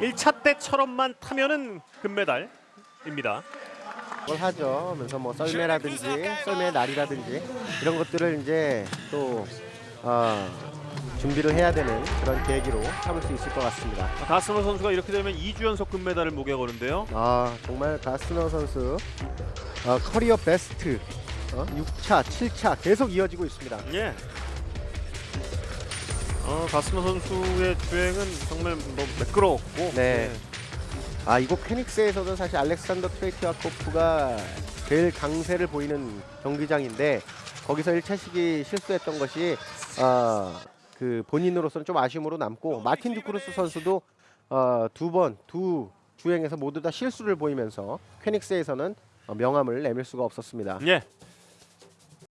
1차 때처럼만 타면은 금메달입니다. 뭘 하죠. 그래서 뭐 썰매라든지 썰매 날이라든지 이런 것들을 이제 또 어, 준비를 해야 되는 그런 계기로 삼을 수 있을 것 같습니다. 가스너 선수가 이렇게 되면 2주 연속 금메달을 목에 거는데요. 아 정말 가스너 선수 어, 커리어 베스트 어, 6차, 7차 계속 이어지고 있습니다. 예. 어, 가스너 선수의 주행은 정말 뭐 매끄럽고 네. 아 이곳 페닉스에서도 사실 알렉산더 트레이티와코프가 제일 강세를 보이는 경기장인데 거기서 1차 시기 실수했던 것이 어, 그 본인으로서는 좀 아쉬움으로 남고 마틴 두크루스 선수도 어, 두번두 주행에서 모두 다 실수를 보이면서 퀘닉스에서는 어, 명함을 내밀 수가 없었습니다. 예.